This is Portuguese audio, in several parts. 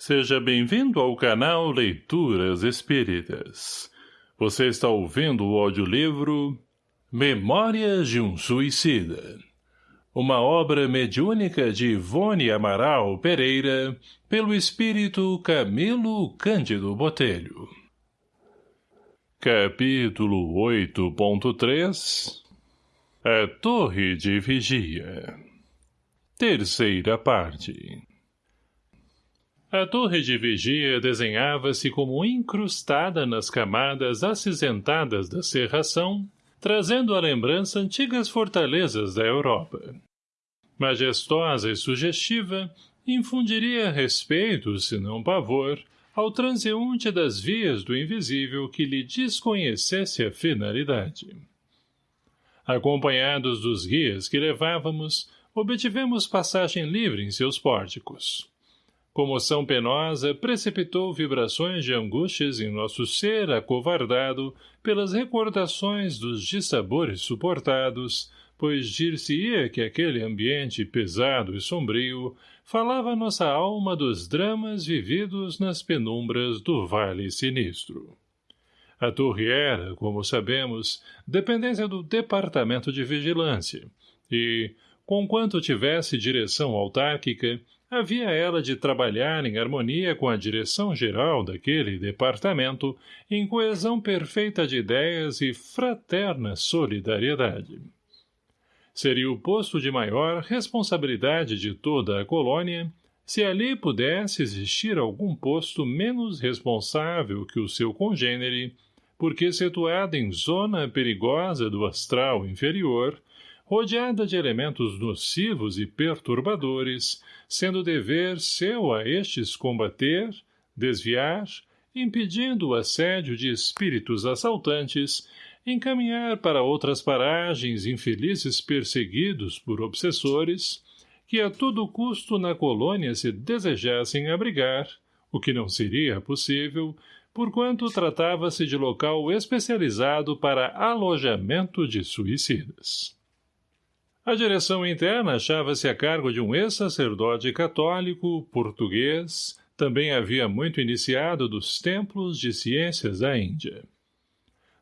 Seja bem-vindo ao canal Leituras Espíritas. Você está ouvindo o audiolivro Memórias de um Suicida. Uma obra mediúnica de Ivone Amaral Pereira, pelo espírito Camilo Cândido Botelho. Capítulo 8.3 A Torre de Vigia Terceira parte a torre de vigia desenhava-se como incrustada nas camadas acinzentadas da serração, trazendo à lembrança antigas fortalezas da Europa. Majestosa e sugestiva, infundiria respeito, se não pavor, ao transeunte das vias do invisível que lhe desconhecesse a finalidade. Acompanhados dos guias que levávamos, obtivemos passagem livre em seus pórticos. Comoção penosa precipitou vibrações de angústias em nosso ser acovardado pelas recordações dos dissabores suportados, pois dir-se-ia que aquele ambiente pesado e sombrio falava nossa alma dos dramas vividos nas penumbras do Vale Sinistro. A torre era, como sabemos, dependência do Departamento de Vigilância, e, conquanto tivesse direção autárquica, havia ela de trabalhar em harmonia com a direção geral daquele departamento, em coesão perfeita de ideias e fraterna solidariedade. Seria o posto de maior responsabilidade de toda a colônia se ali pudesse existir algum posto menos responsável que o seu congênere, porque situado em zona perigosa do astral inferior, rodeada de elementos nocivos e perturbadores, sendo dever seu a estes combater, desviar, impedindo o assédio de espíritos assaltantes, encaminhar para outras paragens infelizes perseguidos por obsessores, que a todo custo na colônia se desejassem abrigar, o que não seria possível, porquanto tratava-se de local especializado para alojamento de suicidas. A direção interna achava-se a cargo de um ex-sacerdote católico, português, também havia muito iniciado dos templos de ciências da Índia.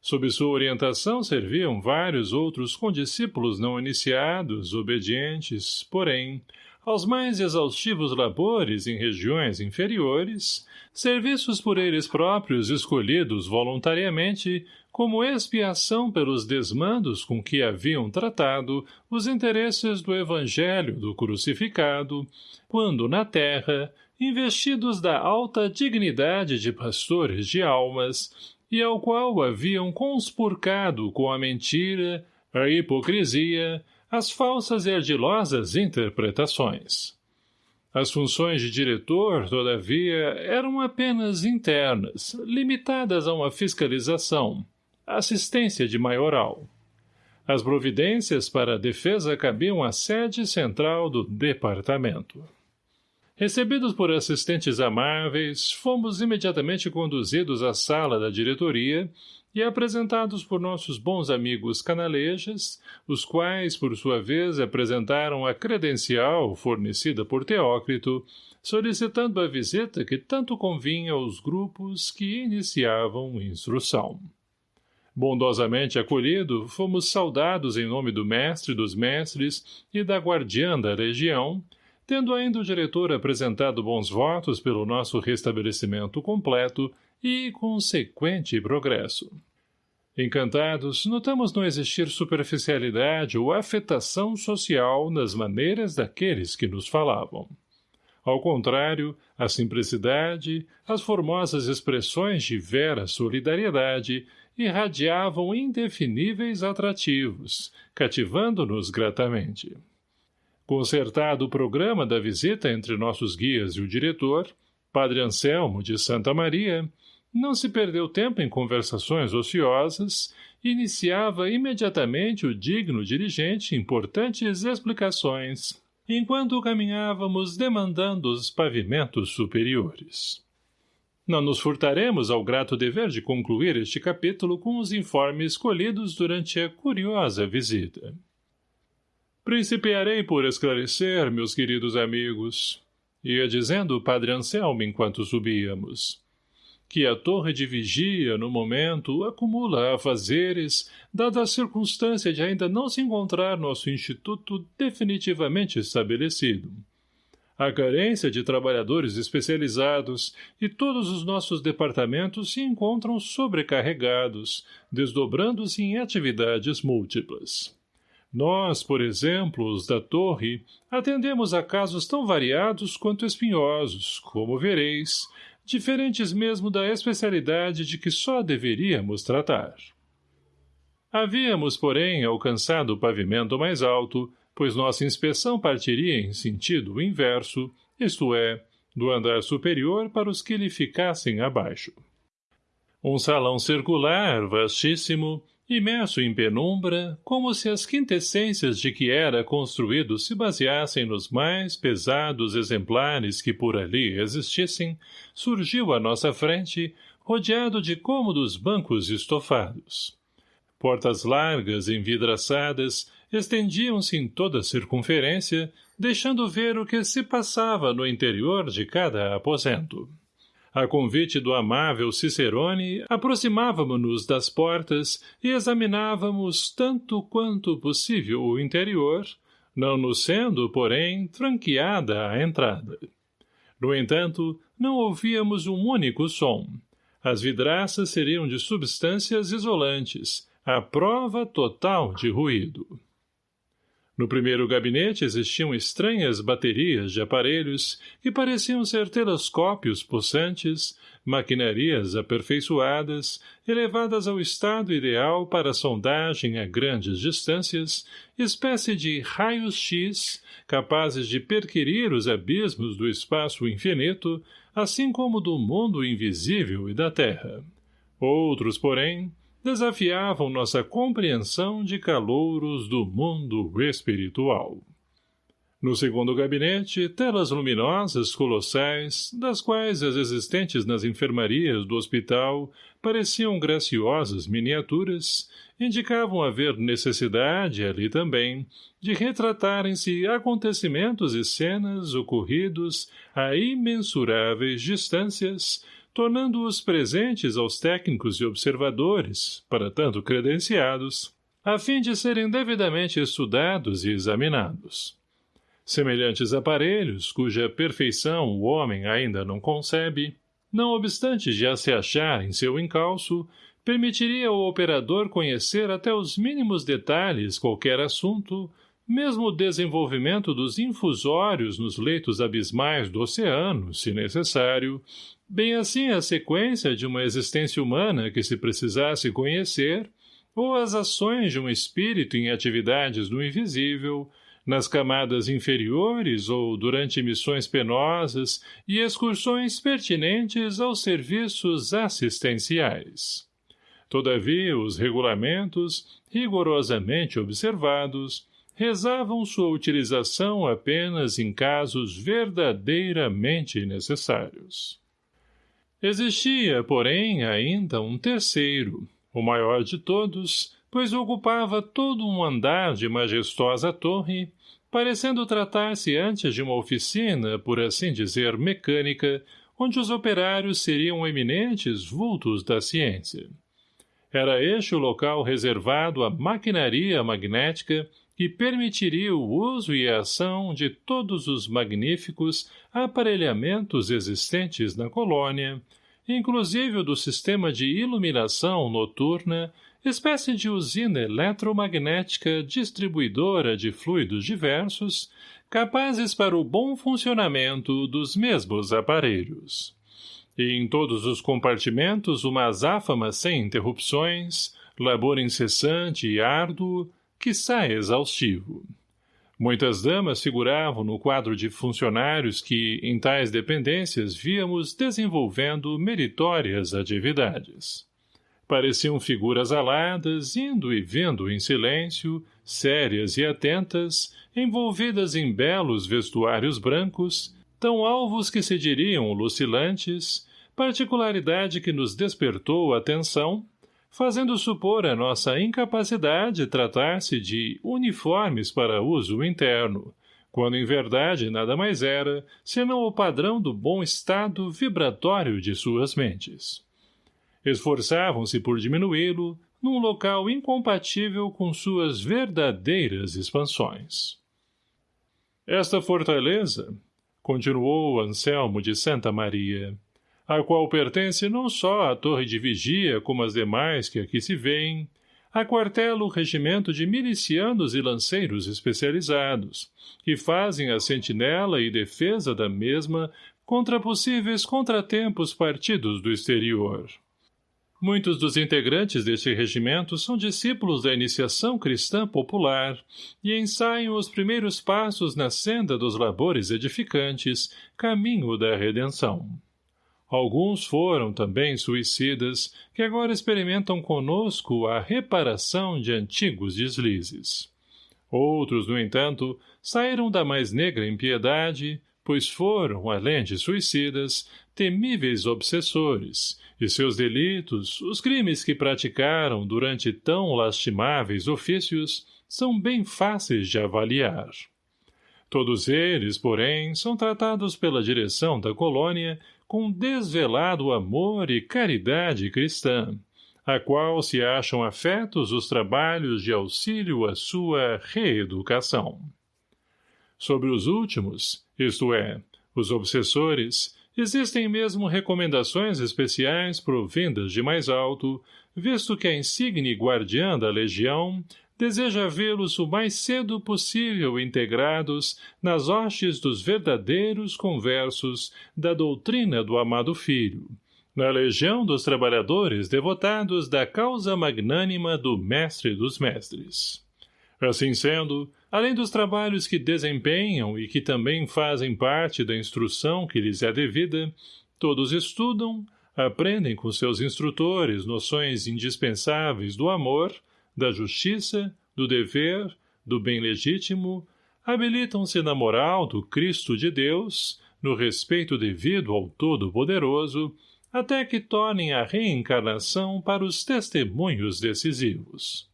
Sob sua orientação serviam vários outros condiscípulos não iniciados, obedientes, porém, aos mais exaustivos labores em regiões inferiores, serviços por eles próprios escolhidos voluntariamente como expiação pelos desmandos com que haviam tratado os interesses do evangelho do crucificado, quando na terra, investidos da alta dignidade de pastores de almas, e ao qual haviam conspurcado com a mentira, a hipocrisia, as falsas e ardilosas interpretações. As funções de diretor, todavia, eram apenas internas, limitadas a uma fiscalização, assistência de maioral. As providências para a defesa cabiam à sede central do departamento. Recebidos por assistentes amáveis, fomos imediatamente conduzidos à sala da diretoria e apresentados por nossos bons amigos canalejas, os quais, por sua vez, apresentaram a credencial fornecida por Teócrito, solicitando a visita que tanto convinha aos grupos que iniciavam instrução. Bondosamente acolhido, fomos saudados em nome do mestre dos mestres e da guardiã da região, tendo ainda o diretor apresentado bons votos pelo nosso restabelecimento completo e consequente progresso. Encantados, notamos não existir superficialidade ou afetação social nas maneiras daqueles que nos falavam. Ao contrário, a simplicidade, as formosas expressões de vera solidariedade irradiavam indefiníveis atrativos, cativando-nos gratamente. Concertado o programa da visita entre nossos guias e o diretor, Padre Anselmo de Santa Maria, não se perdeu tempo em conversações ociosas iniciava imediatamente o digno dirigente importantes explicações, enquanto caminhávamos demandando os pavimentos superiores. Não nos furtaremos ao grato dever de concluir este capítulo com os informes colhidos durante a curiosa visita. Principiarei por esclarecer, meus queridos amigos, ia dizendo o padre Anselmo enquanto subíamos. Que a torre de vigia, no momento, acumula afazeres, dada a circunstância de ainda não se encontrar nosso instituto definitivamente estabelecido. A carência de trabalhadores especializados e todos os nossos departamentos se encontram sobrecarregados, desdobrando-se em atividades múltiplas. Nós, por exemplo, os da torre, atendemos a casos tão variados quanto espinhosos, como vereis, diferentes mesmo da especialidade de que só deveríamos tratar. Havíamos, porém, alcançado o pavimento mais alto, pois nossa inspeção partiria em sentido inverso, isto é, do andar superior para os que lhe ficassem abaixo. Um salão circular, vastíssimo, imerso em penumbra, como se as quintessências de que era construído se baseassem nos mais pesados exemplares que por ali existissem, surgiu à nossa frente, rodeado de cômodos bancos estofados. Portas largas, envidraçadas, estendiam-se em toda a circunferência, deixando ver o que se passava no interior de cada aposento. A convite do amável Cicerone, aproximávamos-nos das portas e examinávamos tanto quanto possível o interior, não nos sendo, porém, franqueada a entrada. No entanto, não ouvíamos um único som. As vidraças seriam de substâncias isolantes, a prova total de ruído. No primeiro gabinete existiam estranhas baterias de aparelhos que pareciam ser telescópios possantes, maquinarias aperfeiçoadas, elevadas ao estado ideal para sondagem a grandes distâncias, espécie de raios-x, capazes de perquirir os abismos do espaço infinito, assim como do mundo invisível e da Terra. Outros, porém, desafiavam nossa compreensão de calouros do mundo espiritual. No segundo gabinete, telas luminosas colossais, das quais as existentes nas enfermarias do hospital pareciam graciosas miniaturas, indicavam haver necessidade, ali também, de retratarem-se acontecimentos e cenas ocorridos a imensuráveis distâncias, tornando-os presentes aos técnicos e observadores, para tanto credenciados, a fim de serem devidamente estudados e examinados. Semelhantes aparelhos, cuja perfeição o homem ainda não concebe, não obstante já se achar em seu encalço, permitiria ao operador conhecer até os mínimos detalhes qualquer assunto, mesmo o desenvolvimento dos infusórios nos leitos abismais do oceano, se necessário, bem assim a sequência de uma existência humana que se precisasse conhecer, ou as ações de um espírito em atividades do invisível, nas camadas inferiores ou durante missões penosas e excursões pertinentes aos serviços assistenciais. Todavia, os regulamentos, rigorosamente observados, rezavam sua utilização apenas em casos verdadeiramente necessários. Existia, porém, ainda um terceiro, o maior de todos, pois ocupava todo um andar de majestosa torre, parecendo tratar-se antes de uma oficina, por assim dizer, mecânica, onde os operários seriam eminentes vultos da ciência. Era este o local reservado à maquinaria magnética que permitiria o uso e a ação de todos os magníficos aparelhamentos existentes na colônia, inclusive o do sistema de iluminação noturna, espécie de usina eletromagnética distribuidora de fluidos diversos, capazes para o bom funcionamento dos mesmos aparelhos. E em todos os compartimentos uma azáfama sem interrupções, labor incessante e árduo, quiçá exaustivo. Muitas damas figuravam no quadro de funcionários que, em tais dependências, víamos desenvolvendo meritórias atividades. Pareciam figuras aladas, indo e vindo em silêncio, sérias e atentas, envolvidas em belos vestuários brancos, tão alvos que se diriam lucilantes, particularidade que nos despertou a atenção, fazendo supor a nossa incapacidade tratar-se de uniformes para uso interno, quando em verdade nada mais era, senão o padrão do bom estado vibratório de suas mentes. Esforçavam-se por diminuí-lo, num local incompatível com suas verdadeiras expansões. Esta fortaleza, continuou Anselmo de Santa Maria, a qual pertence não só a torre de vigia como as demais que aqui se veem, aquartela o regimento de milicianos e lanceiros especializados, que fazem a sentinela e defesa da mesma contra possíveis contratempos partidos do exterior. Muitos dos integrantes deste regimento são discípulos da iniciação cristã popular e ensaiam os primeiros passos na senda dos labores edificantes, caminho da redenção. Alguns foram também suicidas, que agora experimentam conosco a reparação de antigos deslizes. Outros, no entanto, saíram da mais negra impiedade, pois foram, além de suicidas, temíveis obsessores, e seus delitos, os crimes que praticaram durante tão lastimáveis ofícios, são bem fáceis de avaliar. Todos eles, porém, são tratados pela direção da colônia com desvelado amor e caridade cristã, a qual se acham afetos os trabalhos de auxílio à sua reeducação. Sobre os últimos, isto é, os obsessores, Existem mesmo recomendações especiais provindas de mais alto, visto que a insigne guardiã da legião deseja vê-los o mais cedo possível integrados nas hostes dos verdadeiros conversos da doutrina do amado filho, na legião dos trabalhadores devotados da causa magnânima do mestre dos mestres. Assim sendo, além dos trabalhos que desempenham e que também fazem parte da instrução que lhes é devida, todos estudam, aprendem com seus instrutores noções indispensáveis do amor, da justiça, do dever, do bem legítimo, habilitam-se na moral do Cristo de Deus, no respeito devido ao Todo-Poderoso, até que tornem a reencarnação para os testemunhos decisivos.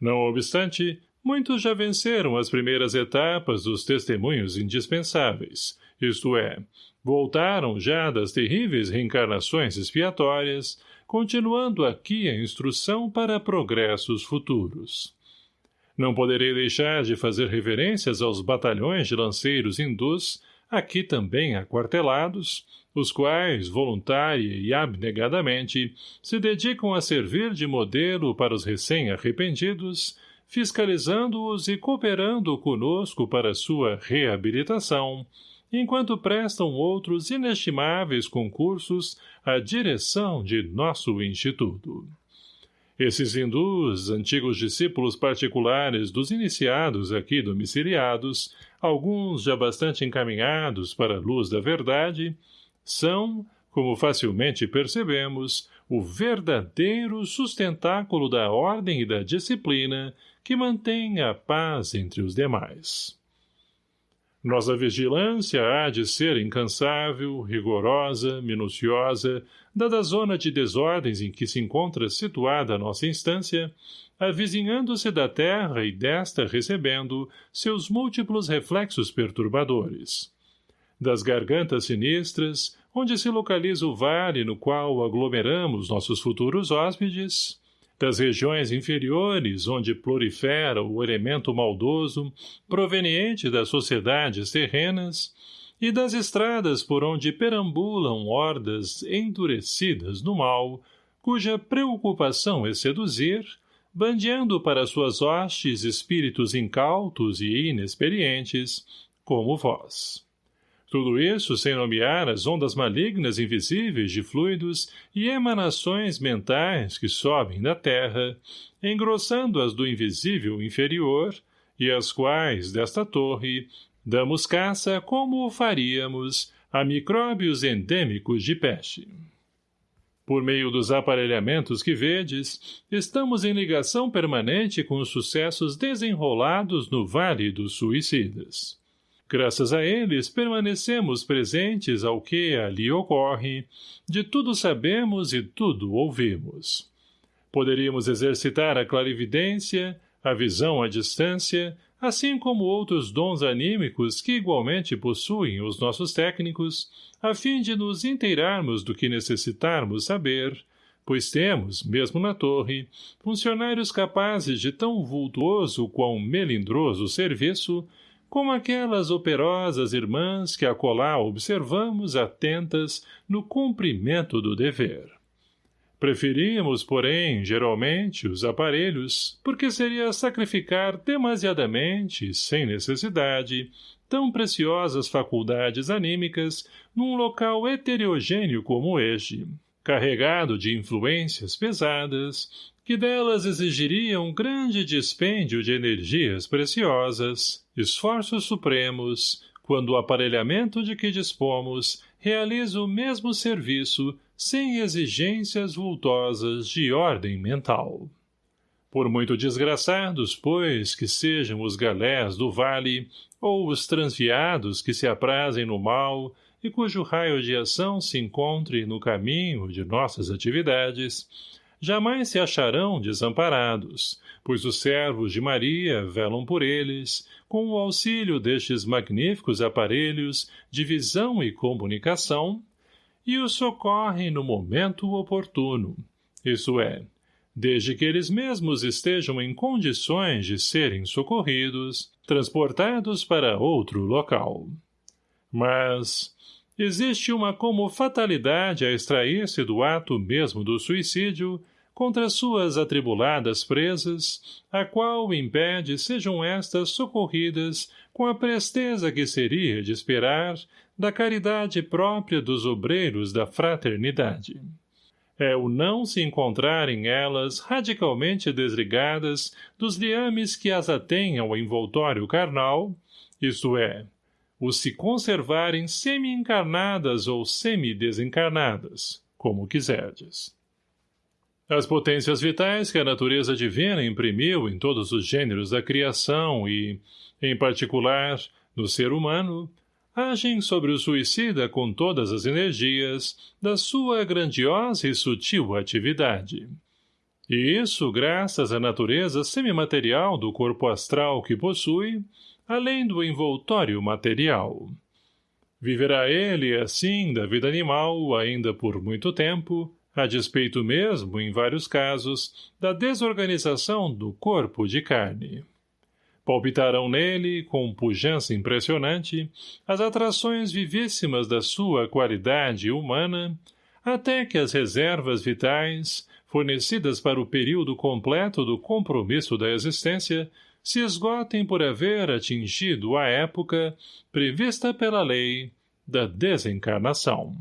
Não obstante, muitos já venceram as primeiras etapas dos testemunhos indispensáveis, isto é, voltaram já das terríveis reencarnações expiatórias, continuando aqui a instrução para progressos futuros. Não poderei deixar de fazer reverências aos batalhões de lanceiros hindus, aqui também aquartelados, os quais, voluntária e abnegadamente, se dedicam a servir de modelo para os recém-arrependidos, fiscalizando-os e cooperando conosco para sua reabilitação, enquanto prestam outros inestimáveis concursos à direção de nosso Instituto. Esses hindus, antigos discípulos particulares dos iniciados aqui domiciliados, alguns já bastante encaminhados para a luz da verdade, são, como facilmente percebemos, o verdadeiro sustentáculo da ordem e da disciplina que mantém a paz entre os demais. Nossa vigilância há de ser incansável, rigorosa, minuciosa, dada a zona de desordens em que se encontra situada a nossa instância, avizinhando-se da terra e desta recebendo seus múltiplos reflexos perturbadores. Das gargantas sinistras, onde se localiza o vale no qual aglomeramos nossos futuros hóspedes, das regiões inferiores, onde prolifera o elemento maldoso, proveniente das sociedades terrenas, e das estradas por onde perambulam hordas endurecidas no mal, cuja preocupação é seduzir, bandeando para suas hostes espíritos incautos e inexperientes, como vós. Tudo isso sem nomear as ondas malignas invisíveis de fluidos e emanações mentais que sobem da terra, engrossando as do invisível inferior, e as quais, desta torre, damos caça como o faríamos a micróbios endêmicos de peste. Por meio dos aparelhamentos que vedes, estamos em ligação permanente com os sucessos desenrolados no Vale dos Suicidas. Graças a eles, permanecemos presentes ao que ali ocorre, de tudo sabemos e tudo ouvimos. Poderíamos exercitar a clarividência, a visão à distância, assim como outros dons anímicos que igualmente possuem os nossos técnicos, a fim de nos inteirarmos do que necessitarmos saber, pois temos, mesmo na torre, funcionários capazes de tão vultuoso quão melindroso serviço, como aquelas operosas irmãs que acolá observamos atentas no cumprimento do dever. Preferimos, porém, geralmente, os aparelhos, porque seria sacrificar demasiadamente, sem necessidade, tão preciosas faculdades anímicas num local heterogêneo como este, carregado de influências pesadas, que delas exigiriam grande dispêndio de energias preciosas, esforços supremos, quando o aparelhamento de que dispomos realiza o mesmo serviço sem exigências vultosas de ordem mental. Por muito desgraçados, pois, que sejam os galés do vale, ou os transviados que se aprazem no mal e cujo raio de ação se encontre no caminho de nossas atividades, jamais se acharão desamparados, pois os servos de Maria velam por eles, com o auxílio destes magníficos aparelhos de visão e comunicação, e os socorrem no momento oportuno, isso é, desde que eles mesmos estejam em condições de serem socorridos, transportados para outro local. Mas existe uma como fatalidade a extrair-se do ato mesmo do suicídio contra suas atribuladas presas, a qual impede sejam estas socorridas com a presteza que seria de esperar da caridade própria dos obreiros da fraternidade. É o não se encontrarem elas radicalmente desligadas dos liames que as atêm ao envoltório carnal, isto é, o se conservarem semi-encarnadas ou semi-desencarnadas, como quiserdes. As potências vitais que a natureza divina imprimiu em todos os gêneros da criação e, em particular, no ser humano, agem sobre o suicida com todas as energias da sua grandiosa e sutil atividade. E isso graças à natureza semimaterial do corpo astral que possui, além do envoltório material. Viverá ele, assim, da vida animal ainda por muito tempo, a despeito mesmo, em vários casos, da desorganização do corpo de carne. Palpitarão nele, com pujança impressionante, as atrações vivíssimas da sua qualidade humana, até que as reservas vitais, fornecidas para o período completo do compromisso da existência, se esgotem por haver atingido a época prevista pela lei da desencarnação.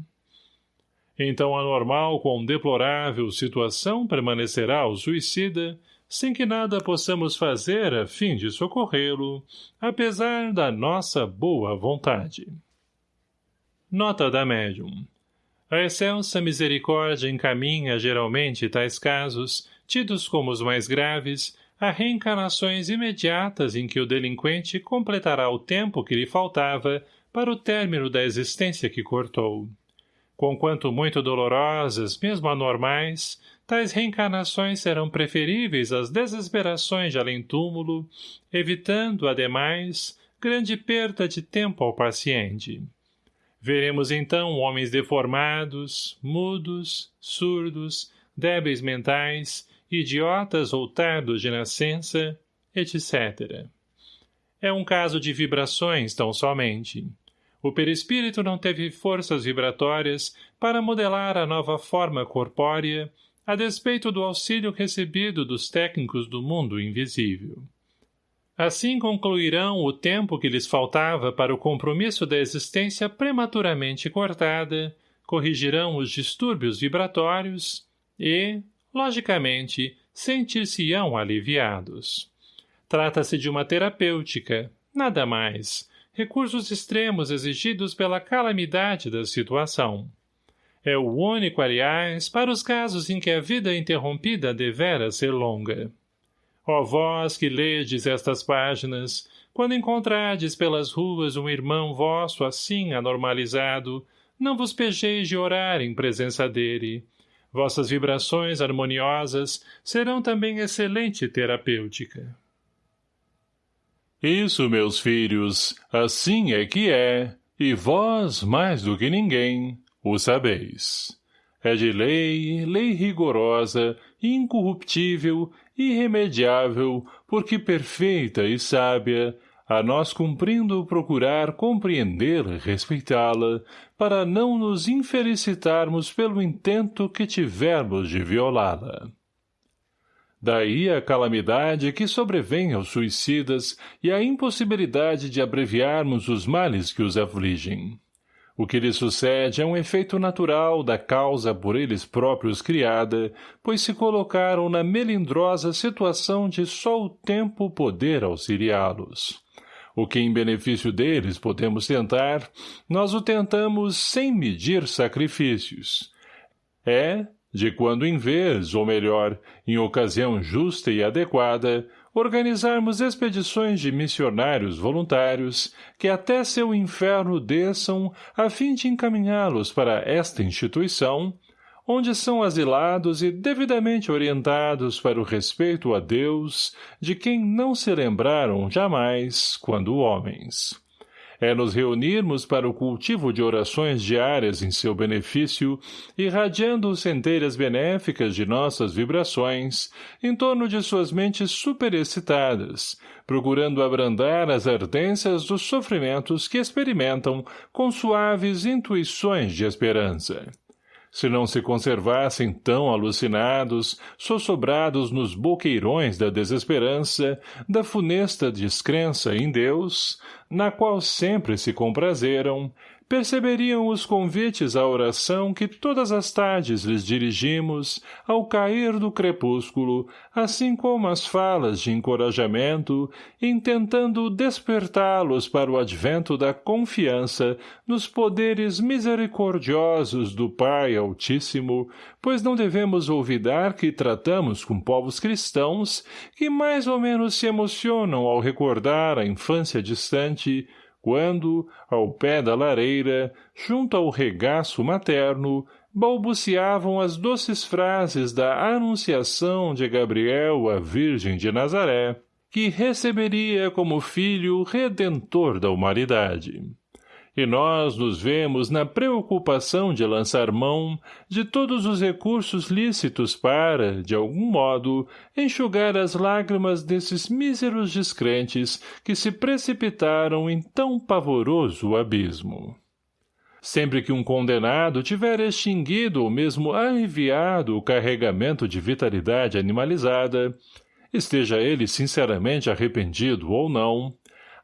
Então a normal com deplorável situação permanecerá o suicida, sem que nada possamos fazer a fim de socorrê-lo, apesar da nossa boa vontade. Nota da médium. A excelsa misericórdia encaminha geralmente tais casos, tidos como os mais graves, a reencarnações imediatas em que o delinquente completará o tempo que lhe faltava para o término da existência que cortou. Conquanto muito dolorosas, mesmo anormais, tais reencarnações serão preferíveis às desesperações de além-túmulo, evitando, ademais, grande perda de tempo ao paciente. Veremos então homens deformados, mudos, surdos, débeis mentais, idiotas ou tardos de nascença, etc. É um caso de vibrações tão somente. O perispírito não teve forças vibratórias para modelar a nova forma corpórea, a despeito do auxílio recebido dos técnicos do mundo invisível. Assim concluirão o tempo que lhes faltava para o compromisso da existência prematuramente cortada, corrigirão os distúrbios vibratórios e, logicamente, sentir-se-ão aliviados. Trata-se de uma terapêutica, nada mais, recursos extremos exigidos pela calamidade da situação. É o único, aliás, para os casos em que a vida interrompida devera ser longa. Ó vós que ledes estas páginas, quando encontrardes pelas ruas um irmão vosso assim anormalizado, não vos pejeis de orar em presença dele. Vossas vibrações harmoniosas serão também excelente terapêutica. Isso, meus filhos, assim é que é, e vós, mais do que ninguém, o sabeis. É de lei, lei rigorosa, incorruptível, irremediável, porque perfeita e sábia, a nós cumprindo procurar compreender e respeitá-la, para não nos infelicitarmos pelo intento que tivermos de violá-la. Daí a calamidade que sobrevém aos suicidas e a impossibilidade de abreviarmos os males que os afligem. O que lhe sucede é um efeito natural da causa por eles próprios criada, pois se colocaram na melindrosa situação de só o tempo poder auxiliá-los. O que em benefício deles podemos tentar, nós o tentamos sem medir sacrifícios. É, de quando em vez, ou melhor, em ocasião justa e adequada, organizarmos expedições de missionários voluntários que até seu inferno desçam a fim de encaminhá-los para esta instituição, onde são asilados e devidamente orientados para o respeito a Deus, de quem não se lembraram jamais quando homens. É nos reunirmos para o cultivo de orações diárias em seu benefício, irradiando centelhas benéficas de nossas vibrações em torno de suas mentes superexcitadas, procurando abrandar as ardências dos sofrimentos que experimentam com suaves intuições de esperança se não se conservassem tão alucinados, sossobrados nos boqueirões da desesperança, da funesta descrença em Deus, na qual sempre se comprazeram, perceberiam os convites à oração que todas as tardes lhes dirigimos ao cair do crepúsculo, assim como as falas de encorajamento, intentando despertá-los para o advento da confiança nos poderes misericordiosos do Pai Altíssimo, pois não devemos olvidar que tratamos com povos cristãos que mais ou menos se emocionam ao recordar a infância distante, quando, ao pé da lareira, junto ao regaço materno, balbuciavam as doces frases da anunciação de Gabriel à Virgem de Nazaré, que receberia como filho redentor da humanidade e nós nos vemos na preocupação de lançar mão de todos os recursos lícitos para, de algum modo, enxugar as lágrimas desses míseros descrentes que se precipitaram em tão pavoroso abismo. Sempre que um condenado tiver extinguido ou mesmo aliviado o carregamento de vitalidade animalizada, esteja ele sinceramente arrependido ou não,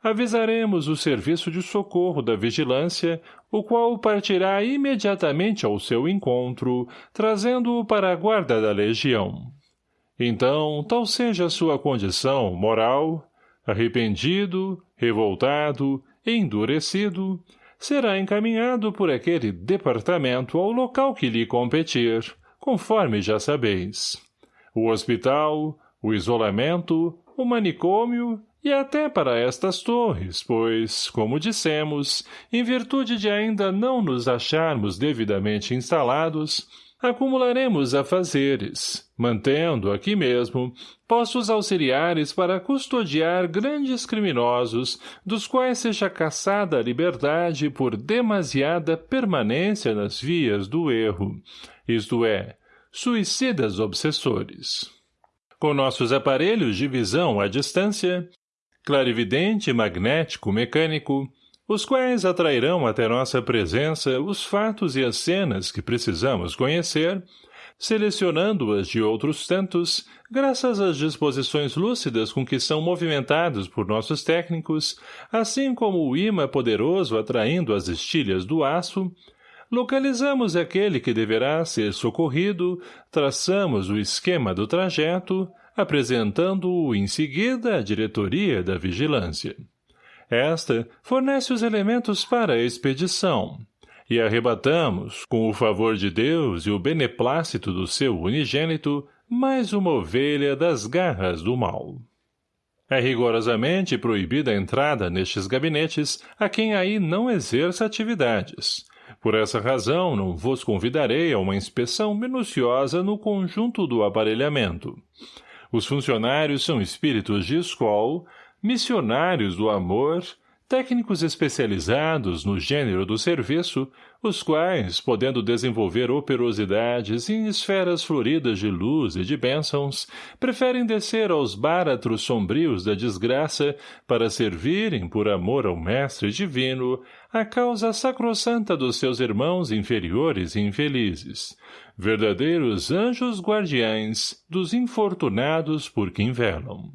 avisaremos o serviço de socorro da vigilância, o qual partirá imediatamente ao seu encontro, trazendo-o para a guarda da legião. Então, tal seja a sua condição moral, arrependido, revoltado, endurecido, será encaminhado por aquele departamento ao local que lhe competir, conforme já sabeis. O hospital, o isolamento, o manicômio e até para estas torres, pois, como dissemos, em virtude de ainda não nos acharmos devidamente instalados, acumularemos afazeres, mantendo aqui mesmo postos auxiliares para custodiar grandes criminosos, dos quais seja caçada a liberdade por demasiada permanência nas vias do erro, isto é, suicidas obsessores. Com nossos aparelhos de visão à distância, clarividente, magnético, mecânico, os quais atrairão até nossa presença os fatos e as cenas que precisamos conhecer, selecionando-as de outros tantos, graças às disposições lúcidas com que são movimentados por nossos técnicos, assim como o imã poderoso atraindo as estilhas do aço, localizamos aquele que deverá ser socorrido, traçamos o esquema do trajeto, apresentando-o em seguida à diretoria da vigilância. Esta fornece os elementos para a expedição, e arrebatamos, com o favor de Deus e o beneplácito do seu unigênito, mais uma ovelha das garras do mal. É rigorosamente proibida a entrada nestes gabinetes a quem aí não exerça atividades. Por essa razão, não vos convidarei a uma inspeção minuciosa no conjunto do aparelhamento. Os funcionários são espíritos de escola, missionários do amor, técnicos especializados no gênero do serviço, os quais, podendo desenvolver operosidades em esferas floridas de luz e de bênçãos, preferem descer aos báratros sombrios da desgraça para servirem, por amor ao Mestre Divino, a causa sacrossanta dos seus irmãos inferiores e infelizes, verdadeiros anjos guardiães dos infortunados por quem velam.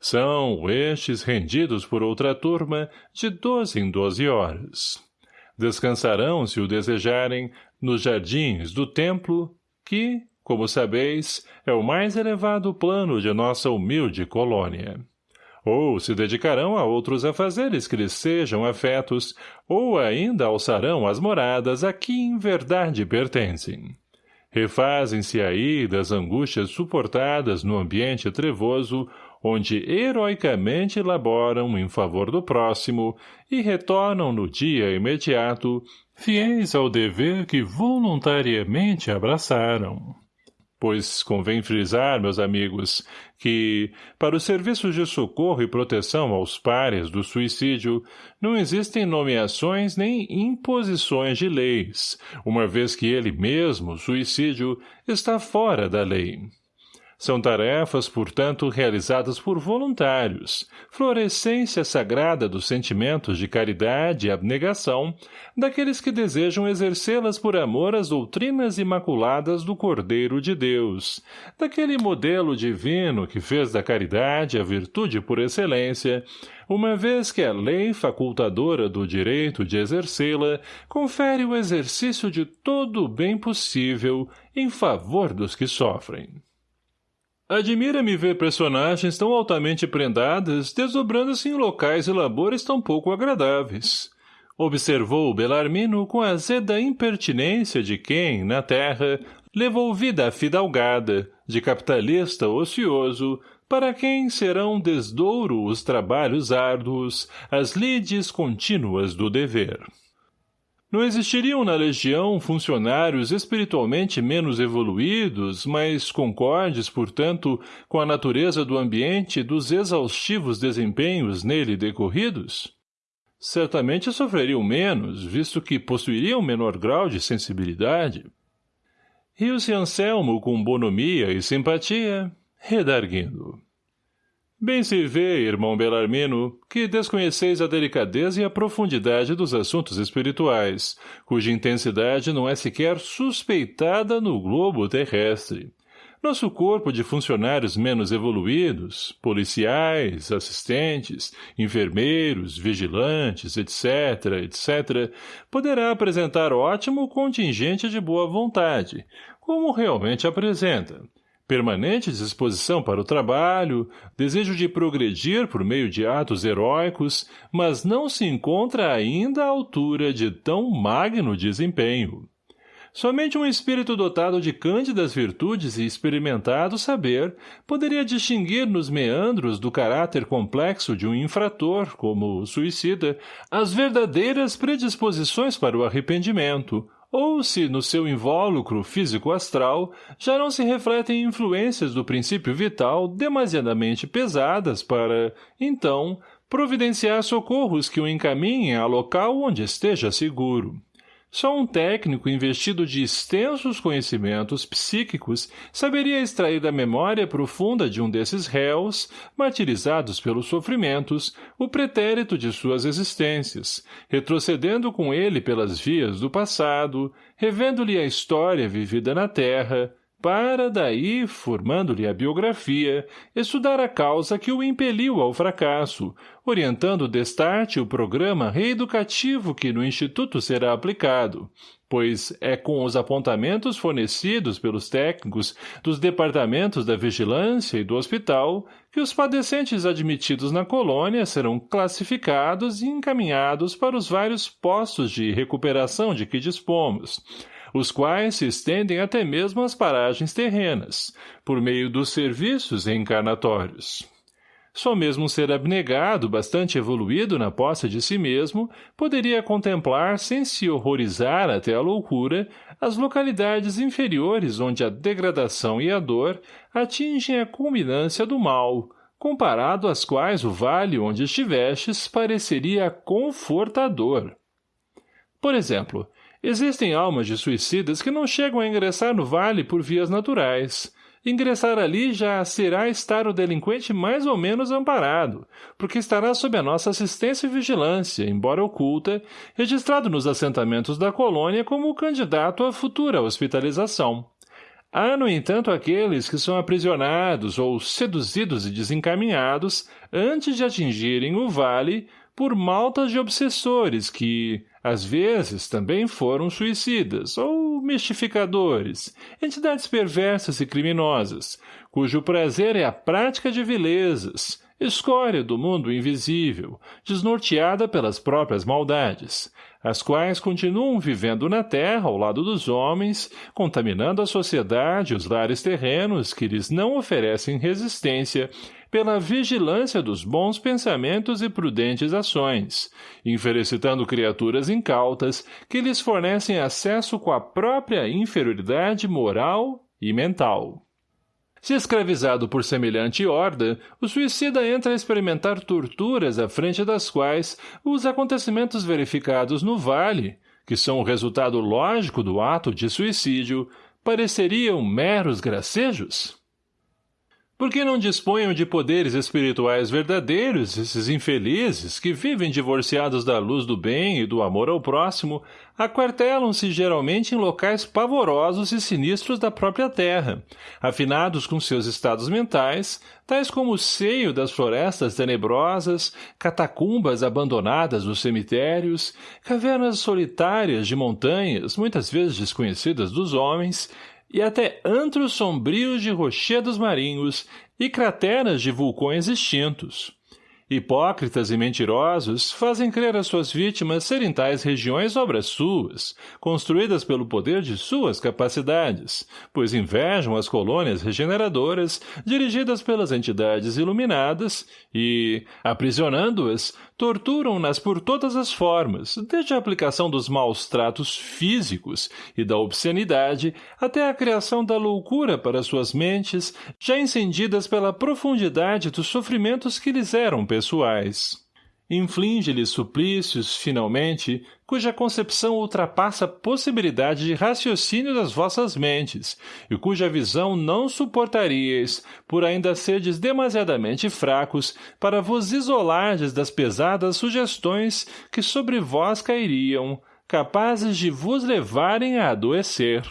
São estes rendidos por outra turma de doze em doze horas Descansarão, se o desejarem, nos jardins do templo, que, como sabeis, é o mais elevado plano de nossa humilde colônia. Ou se dedicarão a outros afazeres que lhes sejam afetos, ou ainda alçarão as moradas a que em verdade pertencem. Refazem-se aí das angústias suportadas no ambiente trevoso onde heroicamente laboram em favor do próximo e retornam no dia imediato, fiéis ao dever que voluntariamente abraçaram. Pois convém frisar, meus amigos, que, para os serviços de socorro e proteção aos pares do suicídio, não existem nomeações nem imposições de leis, uma vez que ele mesmo, suicídio, está fora da lei. São tarefas, portanto, realizadas por voluntários, florescência sagrada dos sentimentos de caridade e abnegação, daqueles que desejam exercê-las por amor às doutrinas imaculadas do Cordeiro de Deus, daquele modelo divino que fez da caridade a virtude por excelência, uma vez que a lei facultadora do direito de exercê-la confere o exercício de todo o bem possível em favor dos que sofrem. Admira-me ver personagens tão altamente prendadas desdobrando-se em locais e labores tão pouco agradáveis. Observou Belarmino com azeda impertinência de quem, na terra, levou vida fidalgada, de capitalista ocioso, para quem serão desdouro os trabalhos árduos, as lides contínuas do dever. Não existiriam na legião funcionários espiritualmente menos evoluídos, mas concordes, portanto, com a natureza do ambiente dos exaustivos desempenhos nele decorridos? Certamente sofreriam menos, visto que possuiriam menor grau de sensibilidade. Riu-se Anselmo com bonomia e simpatia, redarguindo. Bem se vê, irmão Belarmino, que desconheceis a delicadeza e a profundidade dos assuntos espirituais, cuja intensidade não é sequer suspeitada no globo terrestre. Nosso corpo de funcionários menos evoluídos, policiais, assistentes, enfermeiros, vigilantes, etc., etc., poderá apresentar ótimo contingente de boa vontade, como realmente apresenta, permanente disposição para o trabalho, desejo de progredir por meio de atos heróicos, mas não se encontra ainda à altura de tão magno desempenho. Somente um espírito dotado de cândidas virtudes e experimentado saber poderia distinguir nos meandros do caráter complexo de um infrator, como o suicida, as verdadeiras predisposições para o arrependimento, ou se no seu invólucro físico-astral já não se refletem influências do princípio vital demasiadamente pesadas para, então, providenciar socorros que o encaminhem a local onde esteja seguro. Só um técnico investido de extensos conhecimentos psíquicos saberia extrair da memória profunda de um desses réus, martirizados pelos sofrimentos, o pretérito de suas existências, retrocedendo com ele pelas vias do passado, revendo-lhe a história vivida na Terra, para, daí, formando-lhe a biografia, estudar a causa que o impeliu ao fracasso, orientando destarte o programa reeducativo que no Instituto será aplicado, pois é com os apontamentos fornecidos pelos técnicos dos departamentos da vigilância e do hospital que os padecentes admitidos na colônia serão classificados e encaminhados para os vários postos de recuperação de que dispomos, os quais se estendem até mesmo às paragens terrenas, por meio dos serviços encarnatórios. Só mesmo um ser abnegado, bastante evoluído na posse de si mesmo, poderia contemplar, sem se horrorizar até a loucura, as localidades inferiores onde a degradação e a dor atingem a culminância do mal, comparado às quais o vale onde estivestes pareceria confortador. Por exemplo, existem almas de suicidas que não chegam a ingressar no vale por vias naturais. Ingressar ali já será estar o delinquente mais ou menos amparado, porque estará sob a nossa assistência e vigilância, embora oculta, registrado nos assentamentos da colônia como candidato à futura hospitalização. Há, no entanto, aqueles que são aprisionados ou seduzidos e desencaminhados antes de atingirem o vale por maltas de obsessores que, às vezes, também foram suicidas ou mistificadores, entidades perversas e criminosas, cujo prazer é a prática de vilezas, escória do mundo invisível, desnorteada pelas próprias maldades, as quais continuam vivendo na terra ao lado dos homens, contaminando a sociedade e os lares terrenos que lhes não oferecem resistência pela vigilância dos bons pensamentos e prudentes ações, infelicitando criaturas incautas que lhes fornecem acesso com a própria inferioridade moral e mental. Se escravizado por semelhante horda, o suicida entra a experimentar torturas à frente das quais os acontecimentos verificados no vale, que são o resultado lógico do ato de suicídio, pareceriam meros gracejos? Por que não disponham de poderes espirituais verdadeiros esses infelizes que vivem divorciados da luz do bem e do amor ao próximo, aquartelam-se geralmente em locais pavorosos e sinistros da própria terra, afinados com seus estados mentais, tais como o seio das florestas tenebrosas, catacumbas abandonadas dos cemitérios, cavernas solitárias de montanhas, muitas vezes desconhecidas dos homens, e até antros sombrios de rochedos marinhos e crateras de vulcões extintos. Hipócritas e mentirosos fazem crer as suas vítimas serem tais regiões obras suas, construídas pelo poder de suas capacidades, pois invejam as colônias regeneradoras dirigidas pelas entidades iluminadas e, aprisionando-as, torturam-nas por todas as formas, desde a aplicação dos maus tratos físicos e da obscenidade até a criação da loucura para suas mentes, já incendidas pela profundidade dos sofrimentos que lhes eram pessoais. Inflige-lhes suplícios, finalmente, cuja concepção ultrapassa a possibilidade de raciocínio das vossas mentes, e cuja visão não suportaríeis, por ainda serdes demasiadamente fracos para vos isolardes das pesadas sugestões que sobre vós cairiam, capazes de vos levarem a adoecer.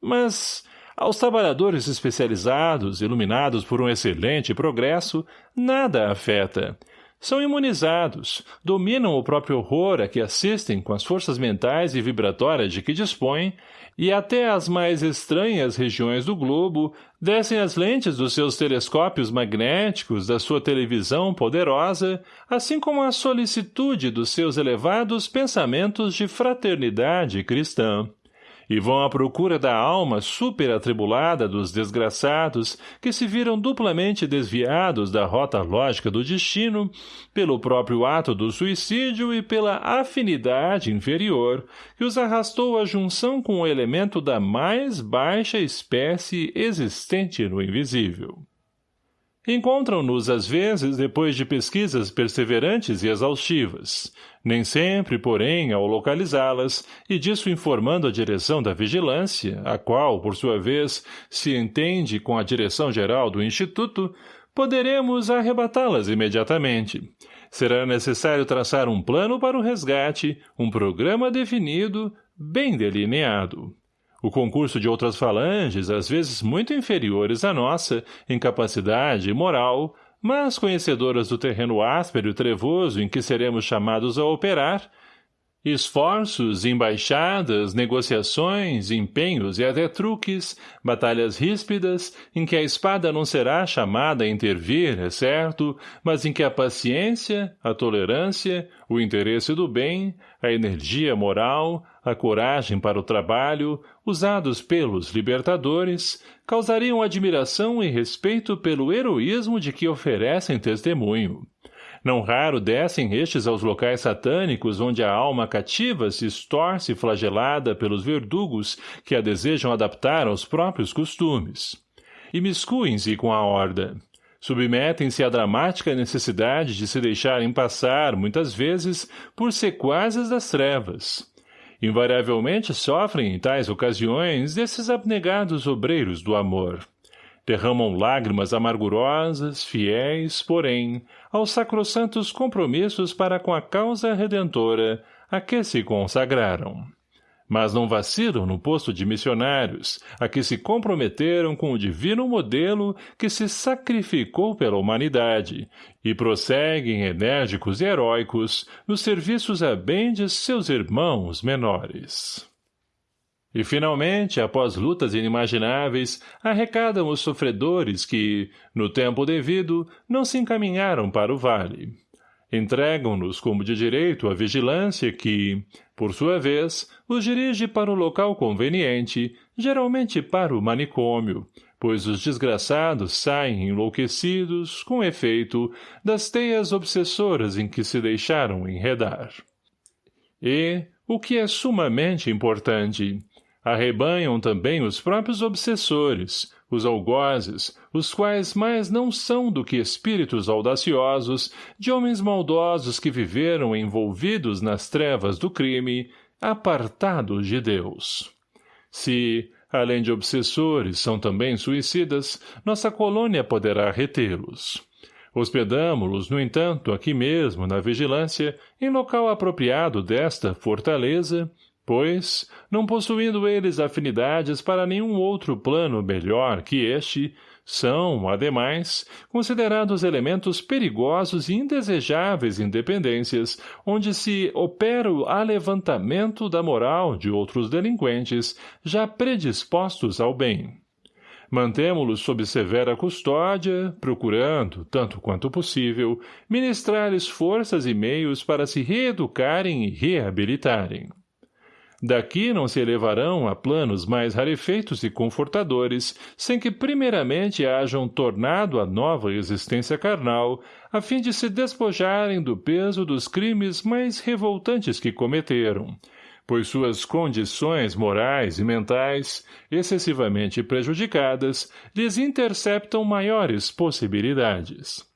Mas, aos trabalhadores especializados, iluminados por um excelente progresso, nada afeta, são imunizados, dominam o próprio horror a que assistem com as forças mentais e vibratórias de que dispõem, e até as mais estranhas regiões do globo descem as lentes dos seus telescópios magnéticos da sua televisão poderosa, assim como a solicitude dos seus elevados pensamentos de fraternidade cristã e vão à procura da alma superatribulada dos desgraçados que se viram duplamente desviados da rota lógica do destino pelo próprio ato do suicídio e pela afinidade inferior que os arrastou à junção com o elemento da mais baixa espécie existente no invisível. Encontram-nos, às vezes, depois de pesquisas perseverantes e exaustivas, nem sempre, porém, ao localizá-las, e disso informando a direção da vigilância, a qual, por sua vez, se entende com a direção geral do Instituto, poderemos arrebatá-las imediatamente. Será necessário traçar um plano para o resgate, um programa definido, bem delineado. O concurso de outras falanges, às vezes muito inferiores à nossa, em capacidade e moral, mas conhecedoras do terreno áspero e trevoso em que seremos chamados a operar, Esforços, embaixadas, negociações, empenhos e até truques, batalhas ríspidas, em que a espada não será chamada a intervir, é certo, mas em que a paciência, a tolerância, o interesse do bem, a energia moral, a coragem para o trabalho, usados pelos libertadores, causariam admiração e respeito pelo heroísmo de que oferecem testemunho. Não raro descem estes aos locais satânicos onde a alma cativa se estorce flagelada pelos verdugos que a desejam adaptar aos próprios costumes. E miscuem-se com a horda. Submetem-se à dramática necessidade de se deixarem passar, muitas vezes, por sequazes das trevas. Invariavelmente sofrem em tais ocasiões esses abnegados obreiros do amor. Derramam lágrimas amargurosas, fiéis, porém, aos sacrossantos compromissos para com a causa redentora a que se consagraram mas não vacilam no posto de missionários, a que se comprometeram com o divino modelo que se sacrificou pela humanidade, e prosseguem enérgicos e heróicos nos serviços a bem de seus irmãos menores. E, finalmente, após lutas inimagináveis, arrecadam os sofredores que, no tempo devido, não se encaminharam para o vale. Entregam-nos como de direito a vigilância que, por sua vez, os dirige para o local conveniente, geralmente para o manicômio, pois os desgraçados saem enlouquecidos, com efeito, das teias obsessoras em que se deixaram enredar. E, o que é sumamente importante, arrebanham também os próprios obsessores, os algozes, os quais mais não são do que espíritos audaciosos de homens maldosos que viveram envolvidos nas trevas do crime, apartados de Deus. Se, além de obsessores, são também suicidas, nossa colônia poderá retê-los. Hospedamo-los, no entanto, aqui mesmo, na vigilância, em local apropriado desta fortaleza, pois, não possuindo eles afinidades para nenhum outro plano melhor que este, são, ademais, considerados elementos perigosos e indesejáveis independências, onde se opera o alevantamento da moral de outros delinquentes já predispostos ao bem. Mantemo-los sob severa custódia, procurando, tanto quanto possível, ministrar-lhes forças e meios para se reeducarem e reabilitarem. Daqui não se elevarão a planos mais rarefeitos e confortadores, sem que primeiramente hajam tornado a nova existência carnal, a fim de se despojarem do peso dos crimes mais revoltantes que cometeram, pois suas condições morais e mentais, excessivamente prejudicadas, lhes interceptam maiores possibilidades.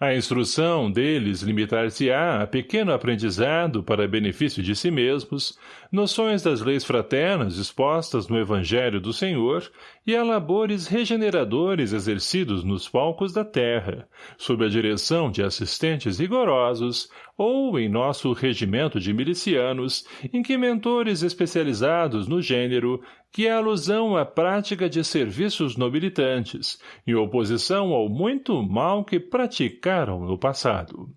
A instrução deles limitar-se-á a pequeno aprendizado para benefício de si mesmos, noções das leis fraternas expostas no Evangelho do Senhor e a labores regeneradores exercidos nos palcos da terra, sob a direção de assistentes rigorosos, ou em nosso regimento de milicianos, em que mentores especializados no gênero, que é alusão à prática de serviços nobilitantes, em oposição ao muito mal que praticaram no passado.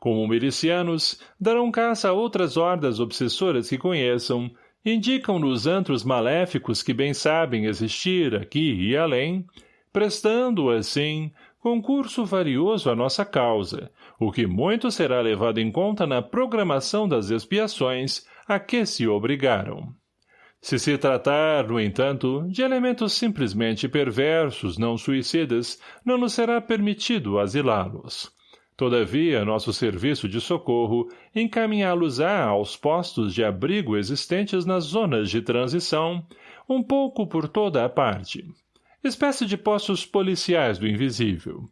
Como milicianos, darão caça a outras hordas obsessoras que conheçam, indicam nos antros maléficos que bem sabem existir aqui e além, prestando, assim, concurso varioso à nossa causa, o que muito será levado em conta na programação das expiações a que se obrigaram. Se se tratar, no entanto, de elementos simplesmente perversos, não suicidas, não nos será permitido asilá-los. Todavia, nosso serviço de socorro encaminhá-los-á aos postos de abrigo existentes nas zonas de transição, um pouco por toda a parte. Espécie de postos policiais do invisível.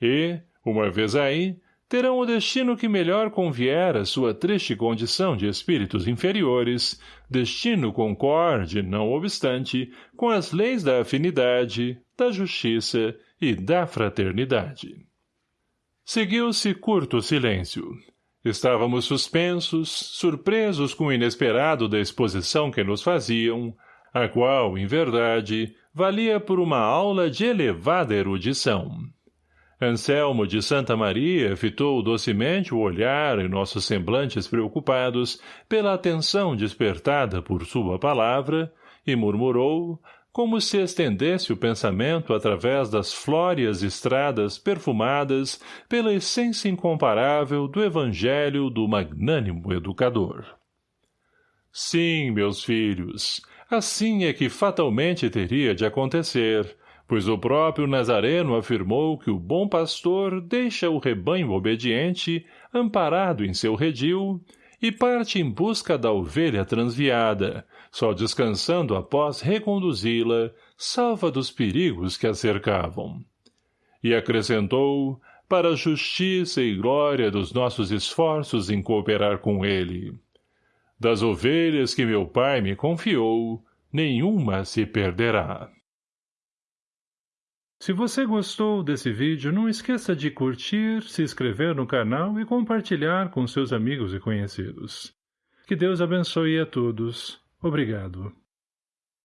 E, uma vez aí, terão o destino que melhor convier à sua triste condição de espíritos inferiores, destino concorde, não obstante, com as leis da afinidade, da justiça e da fraternidade. Seguiu-se curto silêncio. Estávamos suspensos, surpresos com o inesperado da exposição que nos faziam, a qual, em verdade, valia por uma aula de elevada erudição. Anselmo de Santa Maria fitou docemente o olhar em nossos semblantes preocupados pela atenção despertada por sua palavra e murmurou, como se estendesse o pensamento através das flóreas estradas perfumadas pela essência incomparável do evangelho do magnânimo educador. Sim, meus filhos, assim é que fatalmente teria de acontecer, pois o próprio Nazareno afirmou que o bom pastor deixa o rebanho obediente, amparado em seu redil, e parte em busca da ovelha transviada, só descansando após reconduzi-la, salva dos perigos que a cercavam. E acrescentou, para a justiça e glória dos nossos esforços em cooperar com ele. Das ovelhas que meu pai me confiou, nenhuma se perderá. Se você gostou desse vídeo, não esqueça de curtir, se inscrever no canal e compartilhar com seus amigos e conhecidos. Que Deus abençoe a todos. Obrigado.